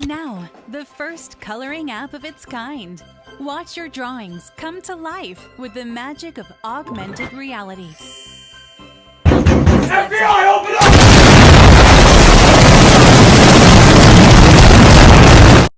Now, the first coloring app of its kind. Watch your drawings come to life with the magic of augmented reality.